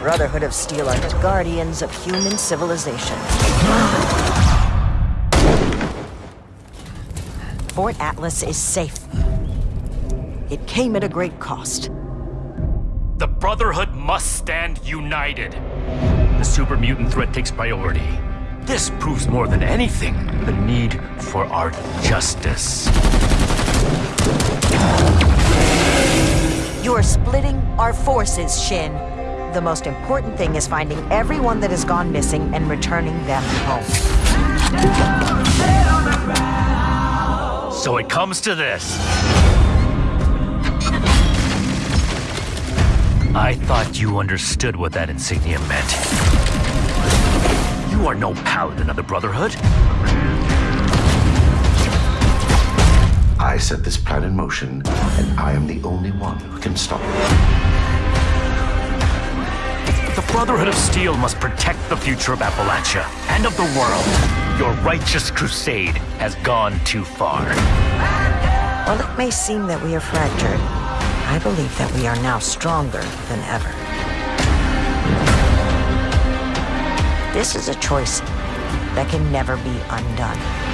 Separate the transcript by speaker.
Speaker 1: Brotherhood of Steel are the guardians of human civilization. Fort Atlas is safe. It came at a great cost.
Speaker 2: The Brotherhood must stand united. The super mutant threat takes priority. This proves more than anything the need for our justice.
Speaker 1: You are splitting our forces, Shin. The most important thing is finding everyone that has gone missing and returning them home.
Speaker 2: So it comes to this. I thought you understood what that insignia meant. You are no paladin of the Brotherhood.
Speaker 3: I set this plan in motion, and I am the only one who can stop it.
Speaker 2: The Brotherhood of Steel must protect the future of Appalachia and of the world. Your righteous crusade has gone too far.
Speaker 1: While it may seem that we are fractured, I believe that we are now stronger than ever. This is a choice that can never be undone.